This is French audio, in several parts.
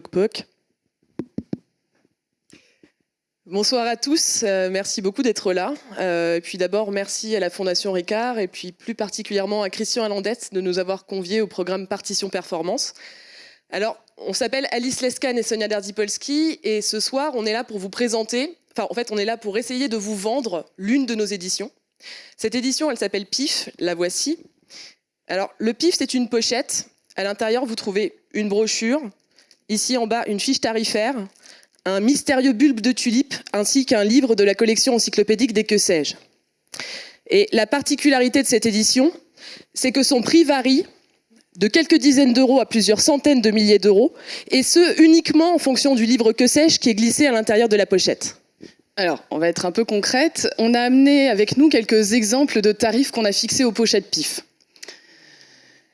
Poc. Bonsoir à tous, euh, merci beaucoup d'être là. Euh, et puis d'abord, merci à la Fondation Ricard et puis plus particulièrement à Christian Alandette de nous avoir conviés au programme Partition Performance. Alors, on s'appelle Alice Lescan et Sonia Dardipolski et ce soir, on est là pour vous présenter, enfin en fait, on est là pour essayer de vous vendre l'une de nos éditions. Cette édition, elle s'appelle PIF, la voici. Alors, le PIF, c'est une pochette. À l'intérieur, vous trouvez une brochure, ici en bas, une fiche tarifaire, un mystérieux bulbe de tulipe, ainsi qu'un livre de la collection encyclopédique des que sais-je. Et la particularité de cette édition, c'est que son prix varie de quelques dizaines d'euros à plusieurs centaines de milliers d'euros, et ce, uniquement en fonction du livre que sais-je qui est glissé à l'intérieur de la pochette. Alors, on va être un peu concrète. On a amené avec nous quelques exemples de tarifs qu'on a fixés aux pochettes PIF.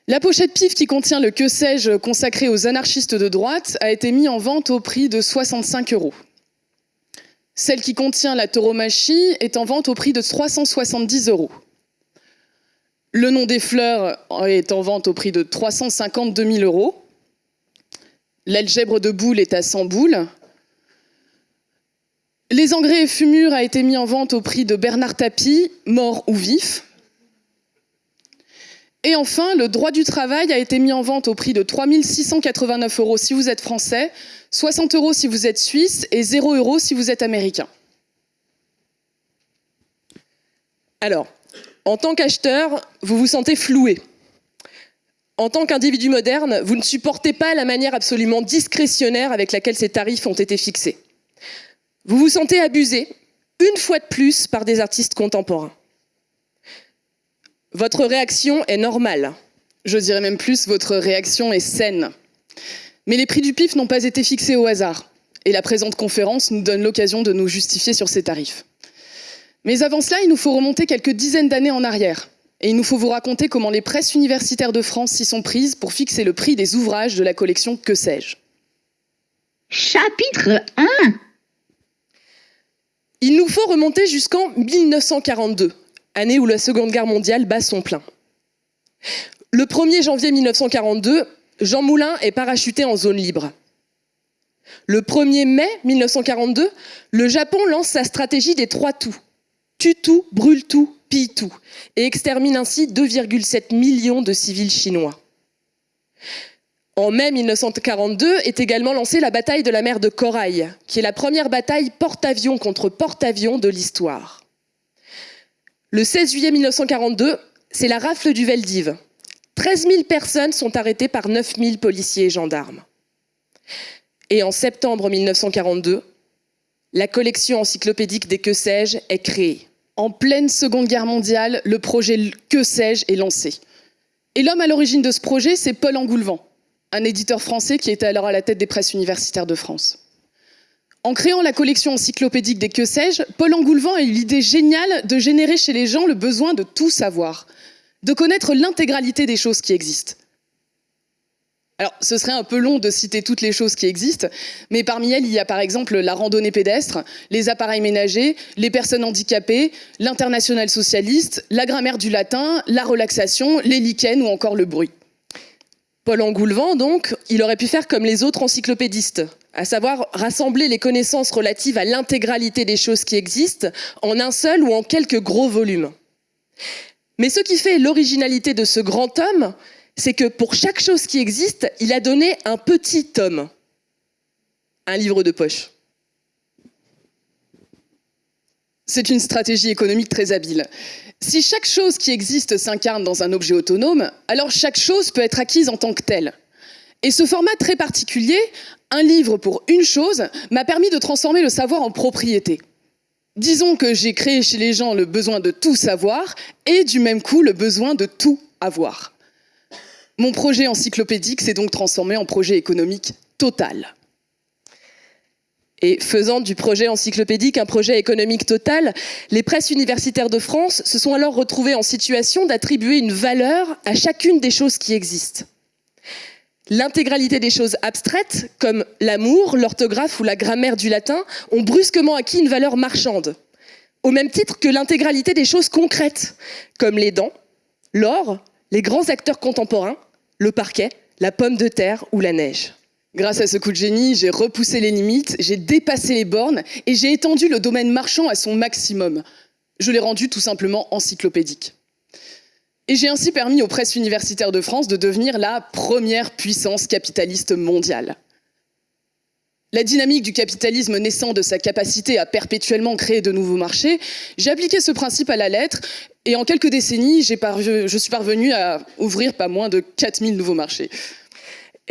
La pochette PIF qui contient le que sais-je consacré aux anarchistes de droite a été mise en vente au prix de 65 euros. Celle qui contient la tauromachie est en vente au prix de 370 euros. Le nom des fleurs est en vente au prix de 352 000 euros. L'algèbre de boules est à 100 boules. Les engrais et fumures a été mis en vente au prix de Bernard Tapie, mort ou vif. Et enfin, le droit du travail a été mis en vente au prix de 3 689 euros si vous êtes français, 60 euros si vous êtes suisse et 0 euros si vous êtes américain. Alors, en tant qu'acheteur, vous vous sentez floué. En tant qu'individu moderne, vous ne supportez pas la manière absolument discrétionnaire avec laquelle ces tarifs ont été fixés. Vous vous sentez abusé, une fois de plus, par des artistes contemporains. Votre réaction est normale. Je dirais même plus, votre réaction est saine. Mais les prix du PIF n'ont pas été fixés au hasard. Et la présente conférence nous donne l'occasion de nous justifier sur ces tarifs. Mais avant cela, il nous faut remonter quelques dizaines d'années en arrière. Et il nous faut vous raconter comment les presses universitaires de France s'y sont prises pour fixer le prix des ouvrages de la collection Que sais-je Chapitre 1 Il nous faut remonter jusqu'en 1942, année où la Seconde Guerre mondiale bat son plein. Le 1er janvier 1942, Jean Moulin est parachuté en zone libre. Le 1er mai 1942, le Japon lance sa stratégie des trois tout. Tue tout, brûle tout, pille tout, et extermine ainsi 2,7 millions de civils chinois. En mai 1942 est également lancée la bataille de la mer de Corail, qui est la première bataille porte-avions contre porte-avions de l'histoire. Le 16 juillet 1942, c'est la rafle du Veldiv. 13 000 personnes sont arrêtées par 9 000 policiers et gendarmes. Et en septembre 1942, la collection encyclopédique des Que sais-je est créée. En pleine Seconde Guerre mondiale, le projet Que sais-je est lancé. Et l'homme à l'origine de ce projet, c'est Paul Engoulevent, un éditeur français qui était alors à la tête des presses universitaires de France. En créant la collection encyclopédique des que sais-je, Paul Engoulevent a eu l'idée géniale de générer chez les gens le besoin de tout savoir, de connaître l'intégralité des choses qui existent. Alors, ce serait un peu long de citer toutes les choses qui existent, mais parmi elles, il y a par exemple la randonnée pédestre, les appareils ménagers, les personnes handicapées, l'international socialiste, la grammaire du latin, la relaxation, les lichens ou encore le bruit. Paul Engoulevent, donc, il aurait pu faire comme les autres encyclopédistes, à savoir rassembler les connaissances relatives à l'intégralité des choses qui existent en un seul ou en quelques gros volumes. Mais ce qui fait l'originalité de ce grand homme, c'est que pour chaque chose qui existe, il a donné un petit tome, un livre de poche. C'est une stratégie économique très habile. Si chaque chose qui existe s'incarne dans un objet autonome, alors chaque chose peut être acquise en tant que telle. Et ce format très particulier, un livre pour une chose, m'a permis de transformer le savoir en propriété. Disons que j'ai créé chez les gens le besoin de tout savoir et du même coup le besoin de tout avoir. Mon projet encyclopédique s'est donc transformé en projet économique total. Et faisant du projet encyclopédique un projet économique total, les presses universitaires de France se sont alors retrouvées en situation d'attribuer une valeur à chacune des choses qui existent. L'intégralité des choses abstraites, comme l'amour, l'orthographe ou la grammaire du latin, ont brusquement acquis une valeur marchande, au même titre que l'intégralité des choses concrètes, comme les dents, l'or, les grands acteurs contemporains, le parquet, la pomme de terre ou la neige. Grâce à ce coup de génie, j'ai repoussé les limites, j'ai dépassé les bornes et j'ai étendu le domaine marchand à son maximum. Je l'ai rendu tout simplement encyclopédique. Et j'ai ainsi permis aux presses universitaires de France de devenir la première puissance capitaliste mondiale. La dynamique du capitalisme naissant de sa capacité à perpétuellement créer de nouveaux marchés, j'ai appliqué ce principe à la lettre et en quelques décennies, je suis parvenu à ouvrir pas moins de 4000 nouveaux marchés.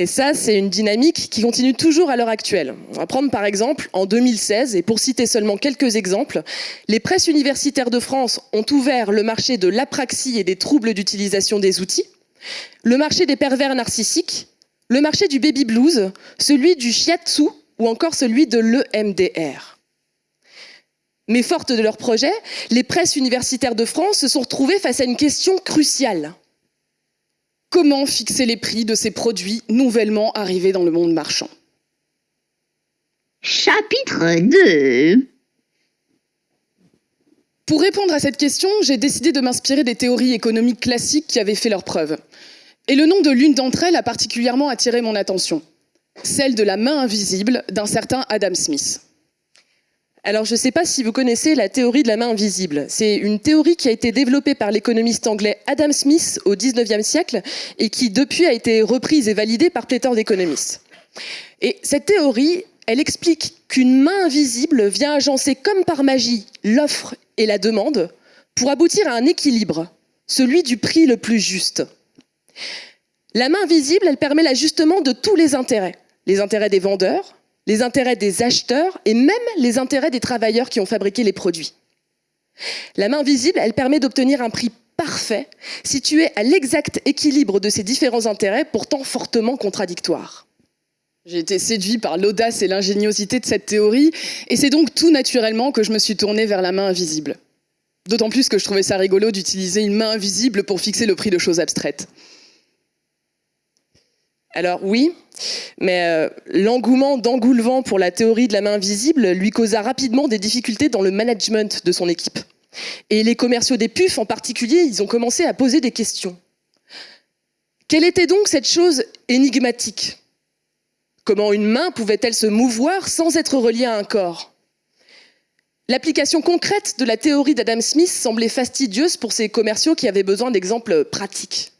Et ça, c'est une dynamique qui continue toujours à l'heure actuelle. On va prendre par exemple en 2016, et pour citer seulement quelques exemples, les presses universitaires de France ont ouvert le marché de l'apraxie et des troubles d'utilisation des outils, le marché des pervers narcissiques, le marché du baby blues, celui du shiatsu ou encore celui de l'EMDR. Mais fortes de leur projet, les presses universitaires de France se sont retrouvées face à une question cruciale. Comment fixer les prix de ces produits nouvellement arrivés dans le monde marchand? Chapitre 2 Pour répondre à cette question, j'ai décidé de m'inspirer des théories économiques classiques qui avaient fait leurs preuves. Et le nom de l'une d'entre elles a particulièrement attiré mon attention, celle de la main invisible d'un certain Adam Smith. Alors, je ne sais pas si vous connaissez la théorie de la main invisible. C'est une théorie qui a été développée par l'économiste anglais Adam Smith au 19e siècle et qui, depuis, a été reprise et validée par pléthore d'économistes. Et cette théorie, elle explique qu'une main invisible vient agencer comme par magie l'offre et la demande pour aboutir à un équilibre, celui du prix le plus juste. La main invisible, elle permet l'ajustement de tous les intérêts. Les intérêts des vendeurs, les intérêts des acheteurs et même les intérêts des travailleurs qui ont fabriqué les produits. La main visible, elle permet d'obtenir un prix parfait, situé à l'exact équilibre de ces différents intérêts, pourtant fortement contradictoires. J'ai été séduit par l'audace et l'ingéniosité de cette théorie, et c'est donc tout naturellement que je me suis tournée vers la main invisible. D'autant plus que je trouvais ça rigolo d'utiliser une main invisible pour fixer le prix de choses abstraites. Alors oui, mais euh, l'engouement d'Angoulevent pour la théorie de la main invisible lui causa rapidement des difficultés dans le management de son équipe. Et les commerciaux des puffs en particulier, ils ont commencé à poser des questions. Quelle était donc cette chose énigmatique? Comment une main pouvait-elle se mouvoir sans être reliée à un corps? L'application concrète de la théorie d'Adam Smith semblait fastidieuse pour ces commerciaux qui avaient besoin d'exemples pratiques.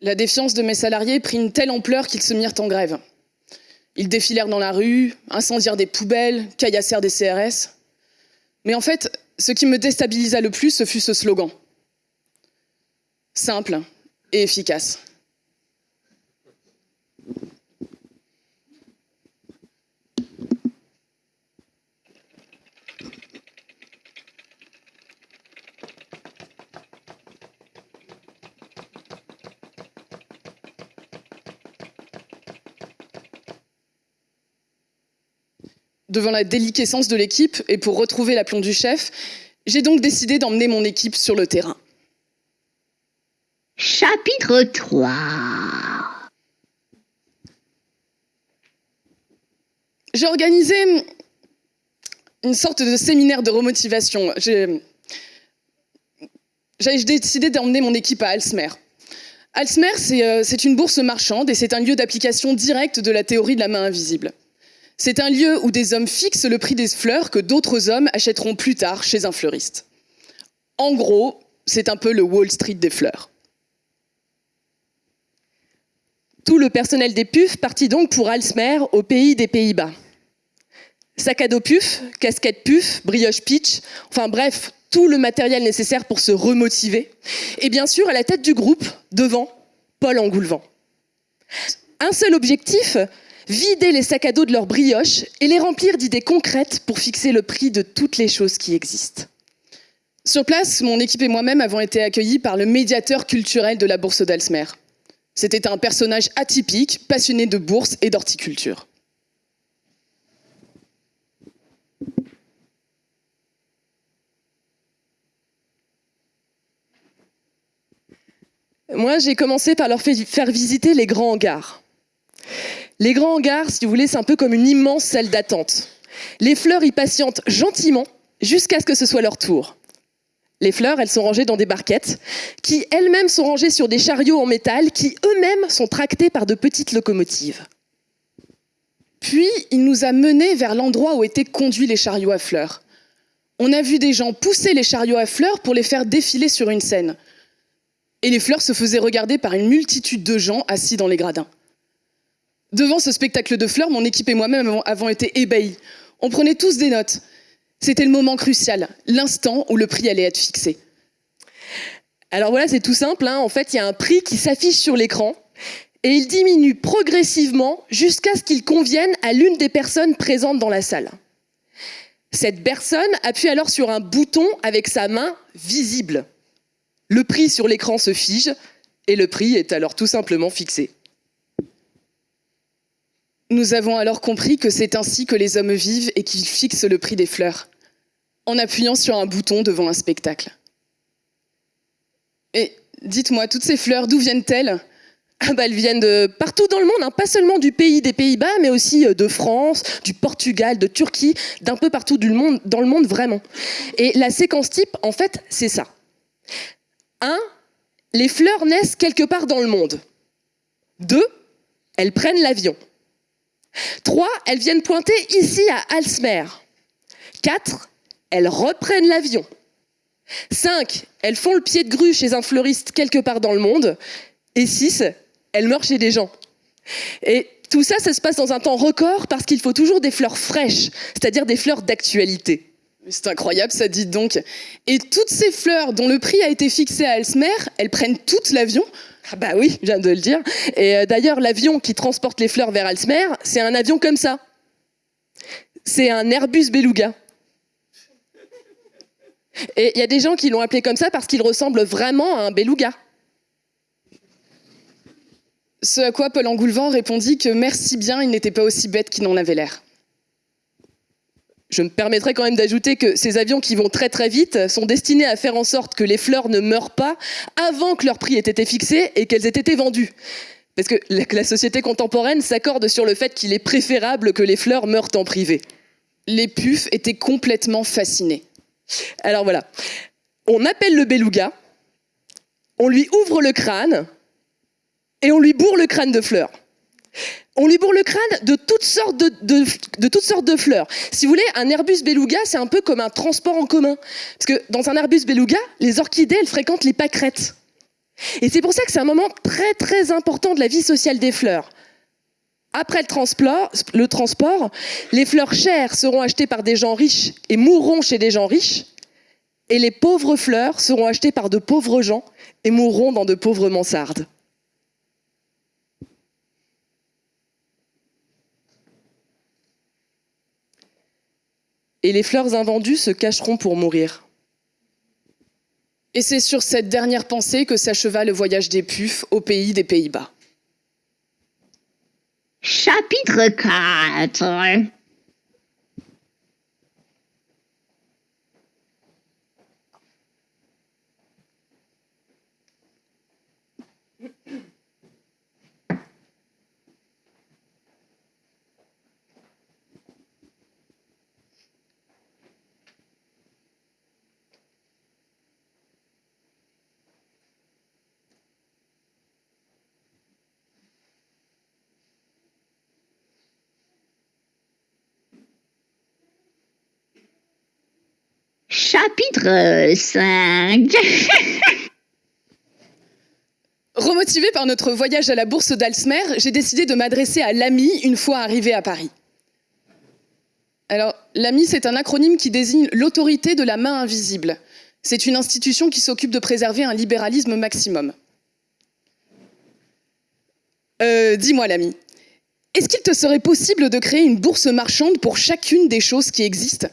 La défiance de mes salariés prit une telle ampleur qu'ils se mirent en grève. Ils défilèrent dans la rue, incendièrent des poubelles, caillassèrent des CRS. Mais en fait, ce qui me déstabilisa le plus, ce fut ce slogan. Simple et efficace. Devant la déliquescence de l'équipe et pour retrouver l'aplomb du chef, j'ai donc décidé d'emmener mon équipe sur le terrain. Chapitre 3 J'ai organisé une sorte de séminaire de remotivation. J'ai décidé d'emmener mon équipe à Alsmer. Alsmer, euh, c'est une bourse marchande et c'est un lieu d'application directe de la théorie de la main invisible. C'est un lieu où des hommes fixent le prix des fleurs que d'autres hommes achèteront plus tard chez un fleuriste. En gros, c'est un peu le Wall Street des fleurs. Tout le personnel des PUF partit donc pour Alsmer, au pays des Pays-Bas. Sac à dos PUF, casquette PUF, brioche pitch, enfin bref, tout le matériel nécessaire pour se remotiver. Et bien sûr, à la tête du groupe, devant, Paul Engoulevent. Un seul objectif, vider les sacs à dos de leurs brioches et les remplir d'idées concrètes pour fixer le prix de toutes les choses qui existent. Sur place, mon équipe et moi-même avons été accueillis par le médiateur culturel de la bourse d'Alsmer. C'était un personnage atypique, passionné de bourse et d'horticulture. Moi, j'ai commencé par leur faire visiter les grands hangars. Les grands hangars, si vous voulez, c'est un peu comme une immense salle d'attente. Les fleurs y patientent gentiment jusqu'à ce que ce soit leur tour. Les fleurs, elles sont rangées dans des barquettes, qui elles-mêmes sont rangées sur des chariots en métal, qui eux-mêmes sont tractés par de petites locomotives. Puis il nous a menés vers l'endroit où étaient conduits les chariots à fleurs. On a vu des gens pousser les chariots à fleurs pour les faire défiler sur une scène. Et les fleurs se faisaient regarder par une multitude de gens assis dans les gradins. Devant ce spectacle de fleurs, mon équipe et moi-même avons été ébahis. On prenait tous des notes. C'était le moment crucial, l'instant où le prix allait être fixé. Alors voilà, c'est tout simple. Hein. En fait, il y a un prix qui s'affiche sur l'écran et il diminue progressivement jusqu'à ce qu'il convienne à l'une des personnes présentes dans la salle. Cette personne appuie alors sur un bouton avec sa main visible. Le prix sur l'écran se fige et le prix est alors tout simplement fixé. Nous avons alors compris que c'est ainsi que les hommes vivent et qu'ils fixent le prix des fleurs, en appuyant sur un bouton devant un spectacle. Et dites-moi, toutes ces fleurs, d'où viennent-elles? Ah bah, elles viennent de partout dans le monde, hein. pas seulement du pays des Pays-Bas, mais aussi euh, de France, du Portugal, de Turquie, d'un peu partout dans le monde vraiment. Et la séquence type, en fait, c'est ça. 1. Les fleurs naissent quelque part dans le monde. 2. Elles prennent l'avion. 3. Elles viennent pointer ici à Alsmer. 4. Elles reprennent l'avion. 5. Elles font le pied de grue chez un fleuriste quelque part dans le monde. Et 6. Elles meurent chez des gens. Et tout ça, ça se passe dans un temps record parce qu'il faut toujours des fleurs fraîches, c'est-à-dire des fleurs d'actualité. C'est incroyable, ça dit donc. Et toutes ces fleurs dont le prix a été fixé à Alsmer, elles prennent toutes l'avion ah bah oui, je viens de le dire. Et euh, d'ailleurs, l'avion qui transporte les fleurs vers Alsmer, c'est un avion comme ça. C'est un Airbus Beluga. Et il y a des gens qui l'ont appelé comme ça parce qu'il ressemble vraiment à un beluga. Ce à quoi Paul Engoulevent répondit que merci bien, il n'était pas aussi bête qu'il n'en avait l'air. Je me permettrai quand même d'ajouter que ces avions qui vont très très vite sont destinés à faire en sorte que les fleurs ne meurent pas avant que leur prix ait été fixé et qu'elles aient été vendues. Parce que la société contemporaine s'accorde sur le fait qu'il est préférable que les fleurs meurent en privé. Les puffs étaient complètement fascinés. Alors voilà, on appelle le beluga, on lui ouvre le crâne et on lui bourre le crâne de fleurs on lui bourre le crâne de toutes sortes de, fleurs. Si vous voulez, un Airbus beluga, c'est un peu comme un transport en commun. Parce que dans un Airbus beluga, les orchidées, elles fréquentent les pâquerettes. Et c'est pour ça que c'est un moment très très important de la vie sociale des fleurs. Après le transport, le transport, les fleurs chères seront achetées par des gens riches et mourront chez des gens riches. Et les pauvres fleurs seront achetées par de pauvres gens et mourront dans de pauvres mansardes. Et les fleurs invendues se cacheront pour mourir. Et c'est sur cette dernière pensée que s'acheva le voyage des puffs au pays des Pays-Bas. Chapitre 4 Chapitre 5 Remotivé par notre voyage à la bourse d'Alsmer, j'ai décidé de m'adresser à l'AMI une fois arrivé à Paris. Alors, l'AMI, c'est un acronyme qui désigne l'autorité de la main invisible. C'est une institution qui s'occupe de préserver un libéralisme maximum. Euh, dis-moi, l'AMI, est-ce qu'il te serait possible de créer une bourse marchande pour chacune des choses qui existent?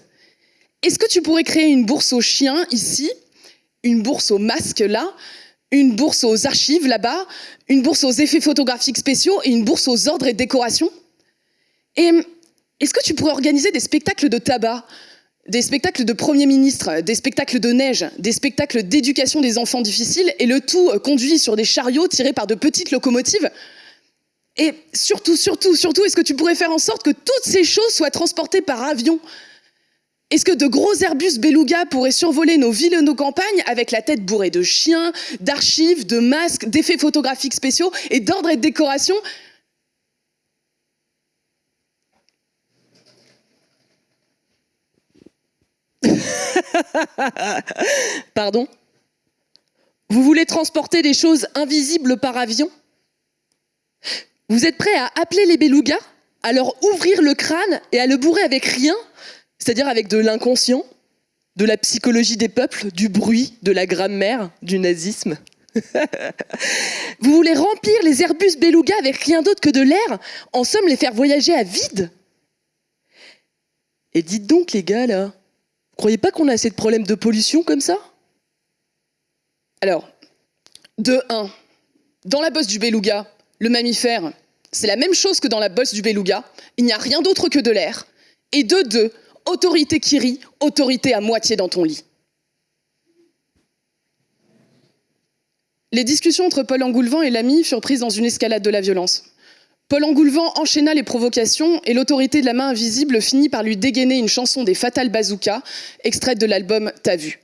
Est-ce que tu pourrais créer une bourse aux chiens ici, une bourse aux masques là, une bourse aux archives là-bas, une bourse aux effets photographiques spéciaux? Et une bourse aux ordres et décorations? Et est-ce que tu pourrais organiser des spectacles de tabac? Des spectacles de Premier ministre, des spectacles de neige, des spectacles d'éducation des enfants difficiles, et le tout euh, conduit sur des chariots tirés par de petites locomotives? Et surtout, surtout, surtout, est-ce que tu pourrais faire en sorte que toutes ces choses soient transportées par avion? Est-ce que de gros Airbus Beluga pourraient survoler nos villes et nos campagnes avec la tête bourrée de chiens, d'archives, de masques, d'effets photographiques spéciaux et d'ordres et de décorations? Pardon? Vous voulez transporter des choses invisibles par avion? Vous êtes prêt à appeler les belugas, à leur ouvrir le crâne et à le bourrer avec rien? C'est-à-dire avec de l'inconscient De la psychologie des peuples Du bruit De la grammaire Du nazisme. Vous voulez remplir les Airbus belugas avec rien d'autre que de l'air En somme, les faire voyager à vide. Et dites donc les gars là vous croyez pas qu'on a assez de problèmes de pollution comme ça? Alors, de 1, dans la bosse du beluga, le mammifère, c'est la même chose que dans la bosse du beluga, il n'y a rien d'autre que de l'air. Et de 2, autorité qui rit, autorité à moitié dans ton lit. Les discussions entre Paul Engoulevent et l'ami furent prises dans une escalade de la violence. Paul Engoulevent enchaîna les provocations et l'autorité de la main invisible finit par lui dégainer une chanson des Fatal Bazooka, extraite de l'album T'as vu.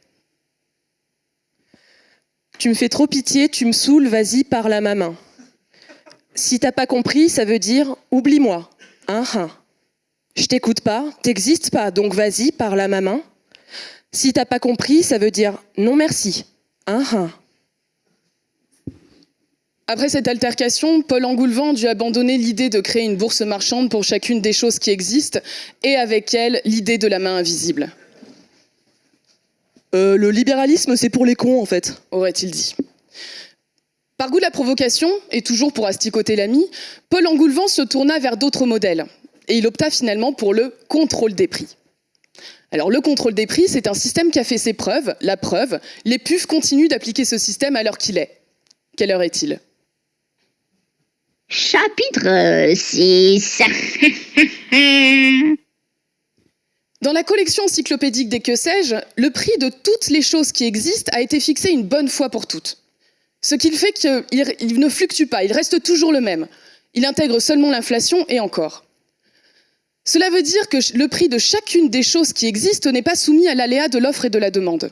Tu me fais trop pitié, tu me saoules, vas-y, parle à ma main. Si t'as pas compris, ça veut dire oublie-moi. Hein, hein. Je t'écoute pas, t'existes pas, donc vas-y, parle à ma main. Si t'as pas compris, ça veut dire non merci. Hein, hein. Après cette altercation, Paul Engoulevent dut abandonner l'idée de créer une bourse marchande pour chacune des choses qui existent, et avec elle, l'idée de la main invisible. Euh, le libéralisme, c'est pour les cons en fait. aurait-il dit. Par goût de la provocation, et toujours pour asticoter l'ami, Paul Engoulevent se tourna vers d'autres modèles, et il opta finalement pour le contrôle des prix. Alors le contrôle des prix, c'est un système qui a fait ses preuves, la preuve, les puffs continuent d'appliquer ce système à l'heure qu'il est. Quelle heure est-il? Chapitre 6. Dans la collection encyclopédique des que sais-je, le prix de toutes les choses qui existent a été fixé une bonne fois pour toutes. Ce qui fait qu'il ne fluctue pas, il reste toujours le même. Il intègre seulement l'inflation et encore. Cela veut dire que le prix de chacune des choses qui existent n'est pas soumis à l'aléa de l'offre et de la demande.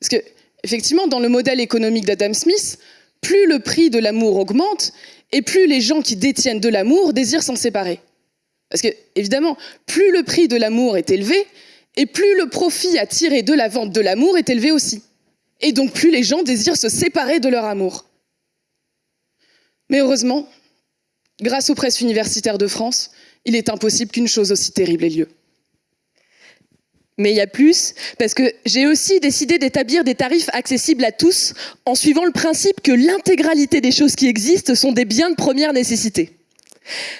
Parce que, effectivement, dans le modèle économique d'Adam Smith, plus le prix de l'amour augmente, et plus les gens qui détiennent de l'amour désirent s'en séparer. Parce que, évidemment, plus le prix de l'amour est élevé, et plus le profit à tirer de la vente de l'amour est élevé aussi. Et donc plus les gens désirent se séparer de leur amour. Mais heureusement, grâce aux presses universitaires de France, il est impossible qu'une chose aussi terrible ait lieu. Mais il y a plus, parce que j'ai aussi décidé d'établir des tarifs accessibles à tous en suivant le principe que l'intégralité des choses qui existent sont des biens de première nécessité.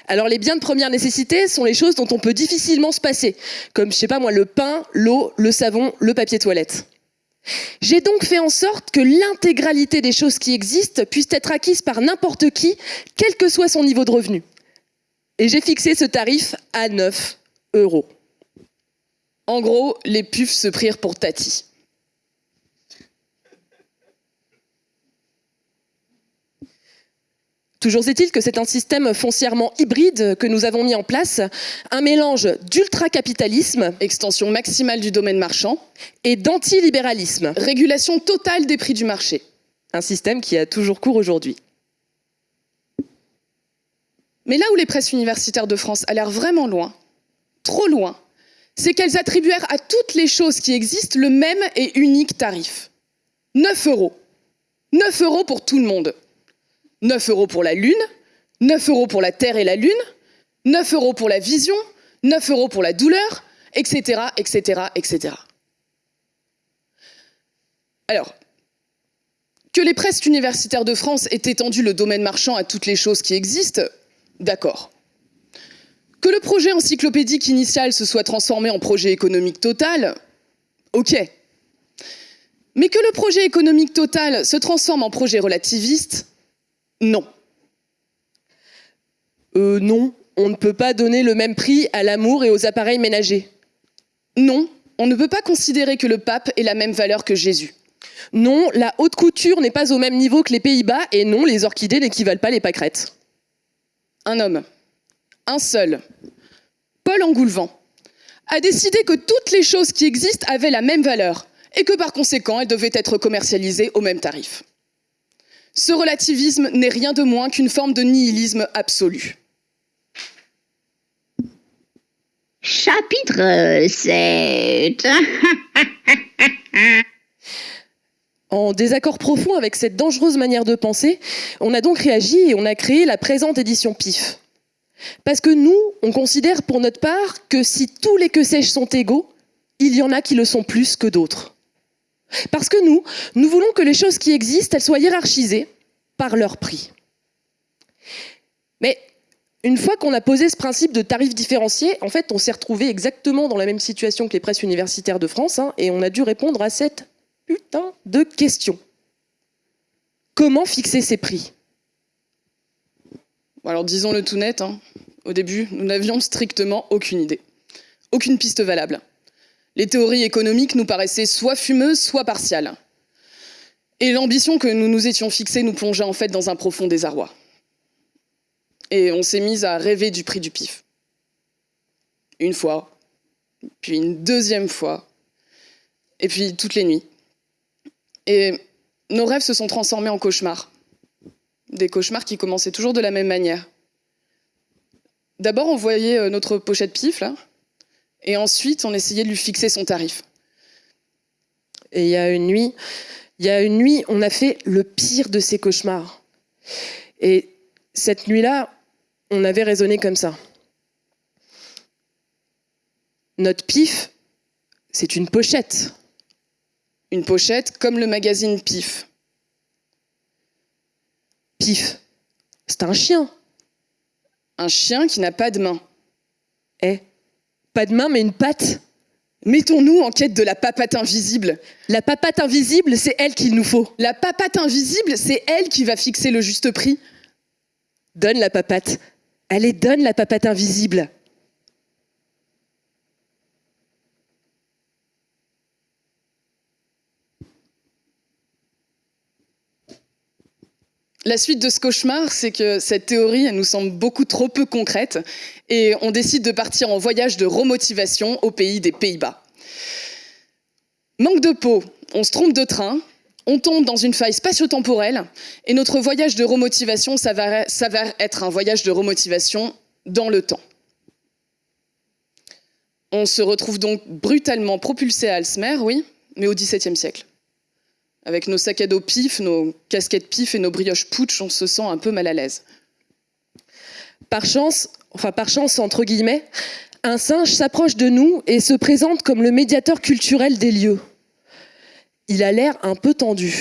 Alors les biens de première nécessité sont les choses dont on peut difficilement se passer, comme je sais pas moi le pain, l'eau, le savon, le papier toilette. J'ai donc fait en sorte que l'intégralité des choses qui existent puissent être acquises par n'importe qui, quel que soit son niveau de revenu. Et j'ai fixé ce tarif à 9 euros. En gros, les puffs se prirent pour Tati. Toujours est-il que c'est un système foncièrement hybride que nous avons mis en place, un mélange d'ultracapitalisme, extension maximale du domaine marchand, et d'antilibéralisme, régulation totale des prix du marché. Un système qui a toujours cours aujourd'hui. Mais là où les presses universitaires de France allèrent vraiment loin, trop loin, c'est qu'elles attribuèrent à toutes les choses qui existent le même et unique tarif. 9 euros. 9 euros pour tout le monde. 9 euros pour la Lune, 9 euros pour la Terre et la Lune, 9 euros pour la vision, 9 euros pour la douleur, etc., etc., etc. Alors, que les presses universitaires de France aient étendu le domaine marchand à toutes les choses qui existent, d'accord. Que le projet encyclopédique initial se soit transformé en projet économique total, ok. Mais que le projet économique total se transforme en projet relativiste, non. Euh, non, on ne peut pas donner le même prix à l'amour et aux appareils ménagers. Non, on ne peut pas considérer que le pape ait la même valeur que Jésus. Non, la haute couture n'est pas au même niveau que les Pays-Bas et non, les orchidées n'équivalent pas les pâquerettes. Un homme, un seul, Paul Engoulevent, a décidé que toutes les choses qui existent avaient la même valeur et que par conséquent, elles devaient être commercialisées au même tarif. Ce relativisme n'est rien de moins qu'une forme de nihilisme absolu. Chapitre 7. En désaccord profond avec cette dangereuse manière de penser, on a donc réagi et on a créé la présente édition PIF. Parce que nous, on considère pour notre part que si tous les que sais-je sont égaux, il y en a qui le sont plus que d'autres. Parce que nous, nous voulons que les choses qui existent, elles soient hiérarchisées par leur prix. Mais une fois qu'on a posé ce principe de tarif différencié, en fait, on s'est retrouvé exactement dans la même situation que les presses universitaires de France, hein, et on a dû répondre à cette putain de question. Comment fixer ces prix? Alors disons-le tout net, hein. au début, nous n'avions strictement aucune idée. Aucune piste valable. Les théories économiques nous paraissaient soit fumeuses, soit partiales. Et l'ambition que nous nous étions fixée nous plongeait en fait dans un profond désarroi. Et on s'est mis à rêver du prix du pif. Une fois, puis une deuxième fois, et puis toutes les nuits. Et nos rêves se sont transformés en cauchemars. Des cauchemars qui commençaient toujours de la même manière. D'abord, on voyait euh, notre pochette pif, là, et ensuite, on essayait de lui fixer son tarif. Et il y a une nuit, il y a une nuit, on a fait le pire de ces cauchemars. Et cette nuit-là, on avait raisonné comme ça. Notre pif, c'est une pochette. Une pochette comme le magazine Pif. Pif, c'est un chien. Un chien qui n'a pas de main. Eh, pas de main mais une patte. Mettons-nous en quête de la papate invisible. La papate invisible, c'est elle qu'il nous faut. La papate invisible, c'est elle qui va fixer le juste prix. Donne la papate. Allez, donne la papate invisible. La suite de ce cauchemar, c'est que cette théorie nous semble beaucoup trop peu concrète et on décide de partir en voyage de remotivation au pays des Pays-Bas. Manque de peau, on se trompe de train, on tombe dans une faille spatio-temporelle et notre voyage de remotivation s'avère être un voyage de remotivation dans le temps. On se retrouve donc brutalement propulsé à Alsmer, oui, mais au XVIIe siècle. Avec nos sacs à dos pif, nos casquettes pif et nos brioches putsch, on se sent un peu mal à l'aise. Par chance, enfin par chance entre guillemets, un singe s'approche de nous et se présente comme le médiateur culturel des lieux. Il a l'air un peu tendu.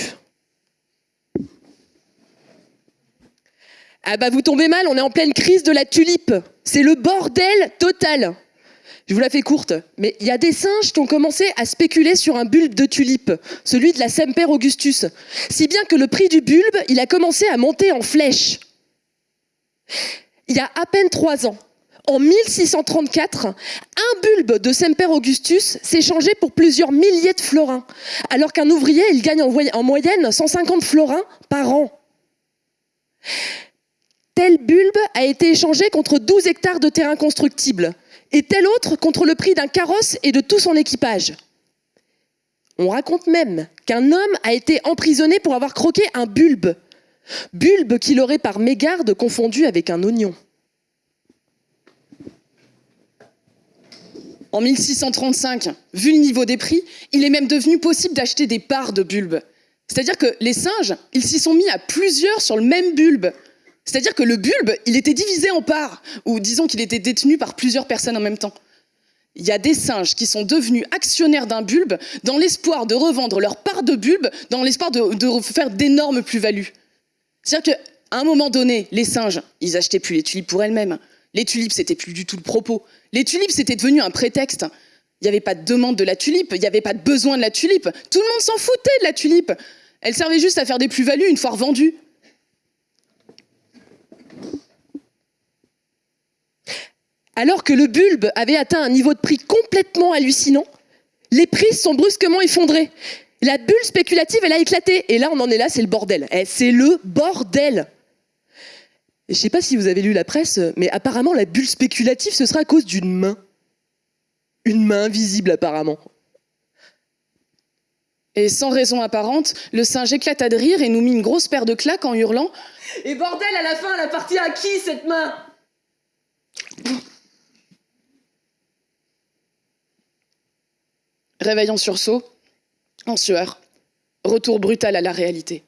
Ah bah vous tombez mal, on est en pleine crise de la tulipe. C'est le bordel total. Je vous la fais courte, mais il y a des singes qui ont commencé à spéculer sur un bulbe de tulipe, celui de la Semper Augustus, si bien que le prix du bulbe, il a commencé à monter en flèche. Il y a à peine trois ans, en 1634, un bulbe de Semper Augustus s'est changé pour plusieurs milliers de florins, alors qu'un ouvrier, il gagne en moyenne 150 florins par an. Tel bulbe a été échangé contre 12 hectares de terrain constructible et tel autre contre le prix d'un carrosse et de tout son équipage. On raconte même qu'un homme a été emprisonné pour avoir croqué un bulbe, bulbe qu'il aurait par mégarde confondu avec un oignon. En 1635, vu le niveau des prix, il est même devenu possible d'acheter des parts de bulbes. C'est-à-dire que les singes, ils s'y sont mis à plusieurs sur le même bulbe. C'est-à-dire que le bulbe, il était divisé en parts, ou disons qu'il était détenu par plusieurs personnes en même temps. Il y a des singes qui sont devenus actionnaires d'un bulbe dans l'espoir de revendre leur part de bulbe, dans l'espoir de, faire d'énormes plus-values. C'est-à-dire qu'à un moment donné, les singes, ils achetaient plus les tulipes pour elles-mêmes. Les tulipes, c'était plus du tout le propos. Les tulipes, c'était devenu un prétexte. Il n'y avait pas de demande de la tulipe, il n'y avait pas de besoin de la tulipe. Tout le monde s'en foutait de la tulipe. Elle servait juste à faire des plus-values une fois revendue. Alors que le bulbe avait atteint un niveau de prix complètement hallucinant, les prix sont brusquement effondrés. La bulle spéculative, elle a éclaté. Et là, on en est là, c'est le bordel. Eh, c'est le bordel. Je ne sais pas si vous avez lu la presse, mais apparemment, la bulle spéculative, ce sera à cause d'une main. Une main invisible, apparemment. Et sans raison apparente, le singe éclata de rire et nous mit une grosse paire de claques en hurlant Et bordel, à la fin, elle appartient à qui, cette main? Réveil en sursaut, en sueur, retour brutal à la réalité.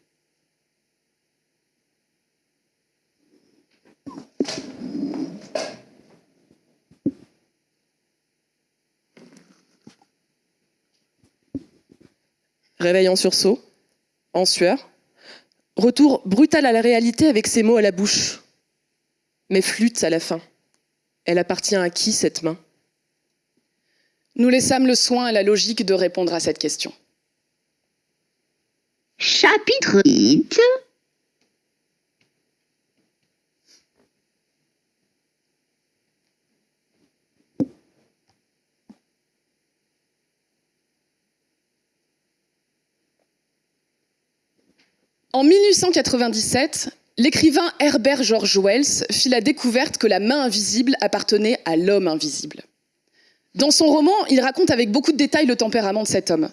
Réveil en sursaut, en sueur, retour brutal à la réalité avec ces mots à la bouche. Mais flûte à la fin. Elle appartient à qui cette main? Nous laissâmes le soin et la logique de répondre à cette question. Chapitre 8 En 1897, l'écrivain Herbert George Wells fit la découverte que la main invisible appartenait à l'homme invisible. Dans son roman, il raconte avec beaucoup de détails le tempérament de cet homme.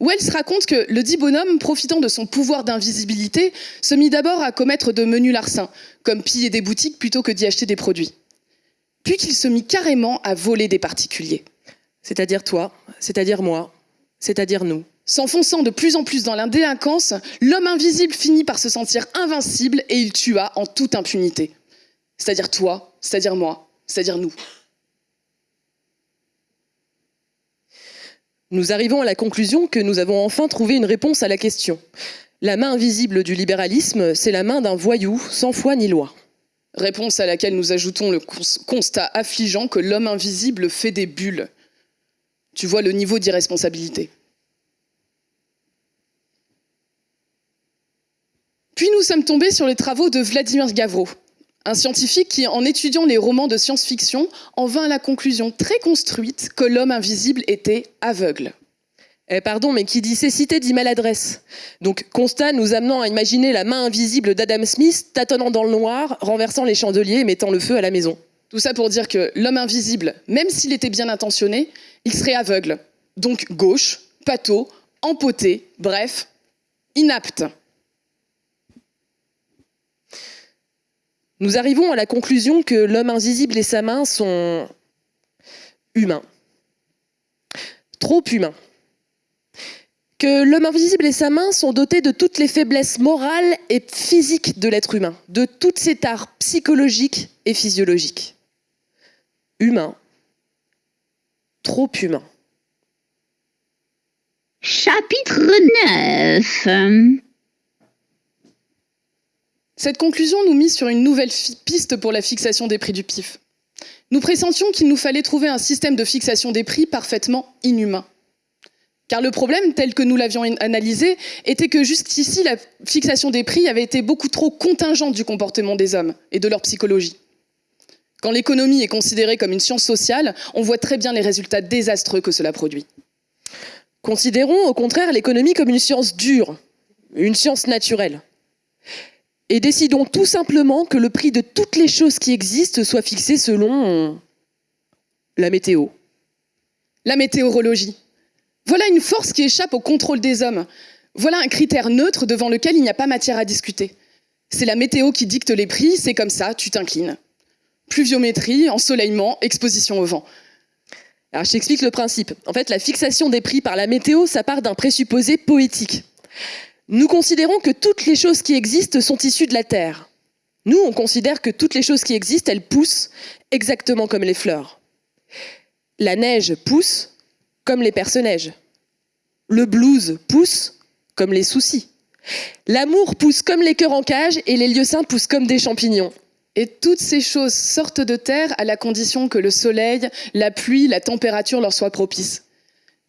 Wells raconte que le dit bonhomme, profitant de son pouvoir d'invisibilité, se mit d'abord à commettre de menus larcins, comme piller des boutiques plutôt que d'y acheter des produits. Puis qu'il se mit carrément à voler des particuliers. C'est-à-dire toi, c'est-à-dire moi, c'est-à-dire nous. S'enfonçant de plus en plus dans l'indélinquance, l'homme invisible finit par se sentir invincible et il tua en toute impunité. C'est-à-dire toi, c'est-à-dire moi, c'est-à-dire nous. Nous arrivons à la conclusion que nous avons enfin trouvé une réponse à la question. La main invisible du libéralisme, c'est la main d'un voyou, sans foi ni loi. Réponse à laquelle nous ajoutons le constat affligeant que l'homme invisible fait des bulles. Tu vois le niveau d'irresponsabilité. Puis nous sommes tombés sur les travaux de Vladimir Gavro, un scientifique qui, en étudiant les romans de science-fiction, en vint à la conclusion très construite que l'homme invisible était aveugle. Eh pardon, mais qui dit cécité dit maladresse. Donc constat nous amenant à imaginer la main invisible d'Adam Smith tâtonnant dans le noir, renversant les chandeliers et mettant le feu à la maison. Tout ça pour dire que l'homme invisible, même s'il était bien intentionné, il serait aveugle. Donc gauche, pâteau, empoté, bref, inapte. Nous arrivons à la conclusion que l'homme invisible et sa main sont humains. Trop humains. Que l'homme invisible et sa main sont dotés de toutes les faiblesses morales et physiques de l'être humain, de toutes ses tares psychologiques et physiologiques. Humain. Trop humain. Chapitre 9 Cette conclusion nous mise sur une nouvelle piste pour la fixation des prix du PIF. Nous pressentions qu'il nous fallait trouver un système de fixation des prix parfaitement inhumain. Car le problème, tel que nous l'avions analysé, était que jusqu'ici, la fixation des prix avait été beaucoup trop contingente du comportement des hommes et de leur psychologie. Quand l'économie est considérée comme une science sociale, on voit très bien les résultats désastreux que cela produit. Considérons au contraire l'économie comme une science dure, une science naturelle et décidons tout simplement que le prix de toutes les choses qui existent soit fixé selon la météo. La météorologie. Voilà une force qui échappe au contrôle des hommes. Voilà un critère neutre devant lequel il n'y a pas matière à discuter. C'est la météo qui dicte les prix, c'est comme ça, tu t'inclines. Pluviométrie, ensoleillement, exposition au vent. Alors je t'explique le principe. En fait, la fixation des prix par la météo, ça part d'un présupposé poétique. Nous considérons que toutes les choses qui existent sont issues de la Terre. Nous, on considère que toutes les choses qui existent, elles poussent exactement comme les fleurs. La neige pousse comme les personnages. Le blues pousse comme les soucis. L'amour pousse comme les cœurs en cage et les lieux saints poussent comme des champignons. Et toutes ces choses sortent de terre à la condition que le soleil, la pluie, la température leur soient propices.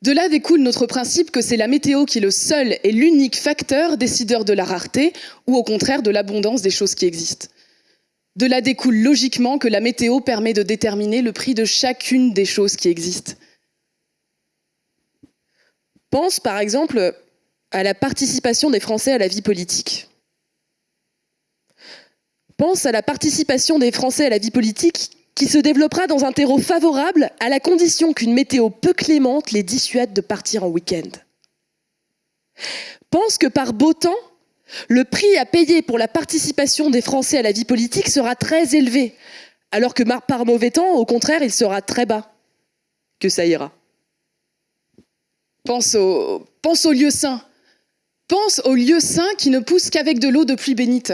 De là découle notre principe que c'est la météo qui est le seul et l'unique facteur décideur de la rareté ou au contraire de l'abondance des choses qui existent. De là découle logiquement que la météo permet de déterminer le prix de chacune des choses qui existent. Pense par exemple à la participation des Français à la vie politique. Pense à la participation des Français à la vie politique qui se développera dans un terreau favorable à la condition qu'une météo peu clémente les dissuade de partir en week-end. Pense que par beau temps, le prix à payer pour la participation des Français à la vie politique sera très élevé, alors que par mauvais temps, au contraire, il sera très bas. Que ça ira. Pense au, pense au lieu saint. Pense au lieu saint qui ne pousse qu'avec de l'eau de pluie bénite.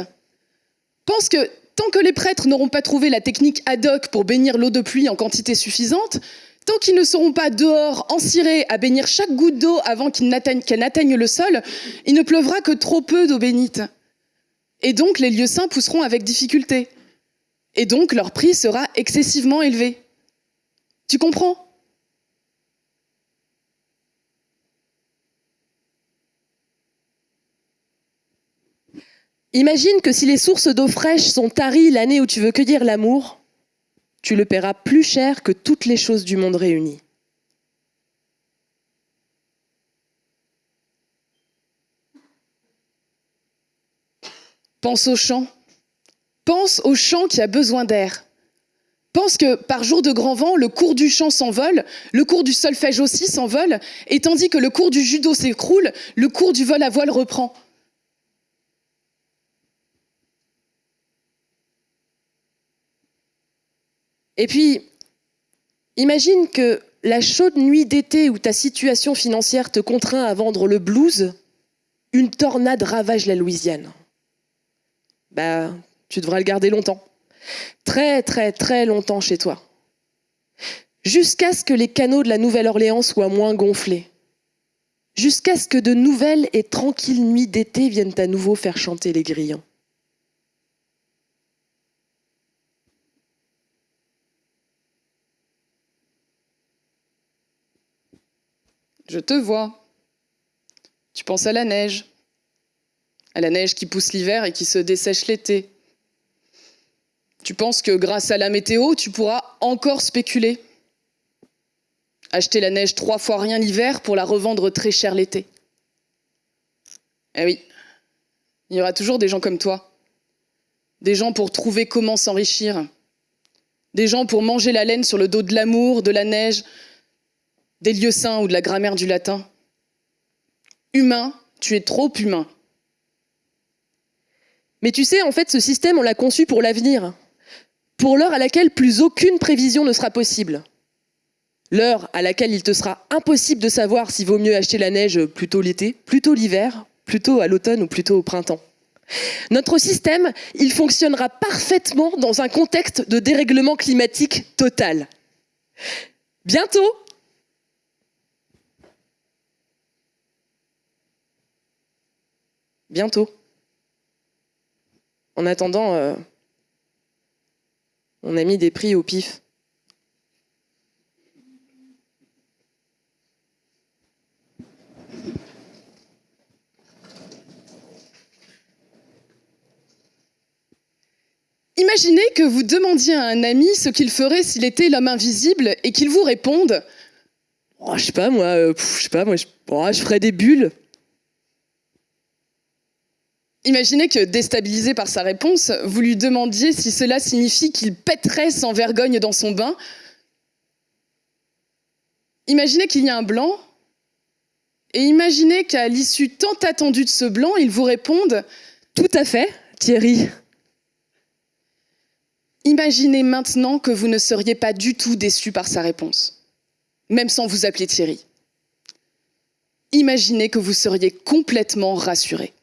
Pense que tant que les prêtres n'auront pas trouvé la technique ad hoc pour bénir l'eau de pluie en quantité suffisante, tant qu'ils ne seront pas dehors, encirés, à bénir chaque goutte d'eau avant qu'elle n'atteigne le sol, il ne pleuvra que trop peu d'eau bénite. Et donc les lieux saints pousseront avec difficulté. Et donc leur prix sera excessivement élevé. Tu comprends? Imagine que si les sources d'eau fraîche sont taries l'année où tu veux cueillir l'amour, tu le paieras plus cher que toutes les choses du monde réunies. Pense au champ. Pense au champ qui a besoin d'air. Pense que par jour de grand vent, le cours du chant s'envole, le cours du solfège aussi s'envole, et tandis que le cours du judo s'écroule, le cours du vol à voile reprend. Et puis, imagine que la chaude nuit d'été où ta situation financière te contraint à vendre le blues, une tornade ravage la Louisiane. Bah, tu devras le garder longtemps. Très, très, très longtemps chez toi. Jusqu'à ce que les canaux de la Nouvelle-Orléans soient moins gonflés. Jusqu'à ce que de nouvelles et tranquilles nuits d'été viennent à nouveau faire chanter les grillons. Je te vois. Tu penses à la neige. À la neige qui pousse l'hiver et qui se dessèche l'été. Tu penses que grâce à la météo, tu pourras encore spéculer. Acheter la neige trois fois rien l'hiver pour la revendre très cher l'été. Eh oui, il y aura toujours des gens comme toi. Des gens pour trouver comment s'enrichir. Des gens pour manger la laine sur le dos de l'amour, de la neige, des lieux saints ou de la grammaire du latin. Humain, tu es trop humain. Mais tu sais, en fait, ce système, on l'a conçu pour l'avenir. Pour l'heure à laquelle plus aucune prévision ne sera possible. L'heure à laquelle il te sera impossible de savoir s'il vaut mieux acheter la neige plutôt l'été, plutôt l'hiver, plutôt à l'automne ou plutôt au printemps. Notre système, il fonctionnera parfaitement dans un contexte de dérèglement climatique total. Bientôt, bientôt. En attendant, euh, on a mis des prix au pif. Imaginez que vous demandiez à un ami ce qu'il ferait s'il était l'homme invisible et qu'il vous réponde oh, Je sais pas, moi, euh, sais pas, moi, je, oh, je ferais des bulles. Imaginez que, déstabilisé par sa réponse, vous lui demandiez si cela signifie qu'il pèterait sans vergogne dans son bain. Imaginez qu'il y a un blanc, et imaginez qu'à l'issue tant attendue de ce blanc, il vous réponde Tout à fait, Thierry. Imaginez maintenant que vous ne seriez pas du tout déçu par sa réponse, même sans vous appeler Thierry. Imaginez que vous seriez complètement rassuré.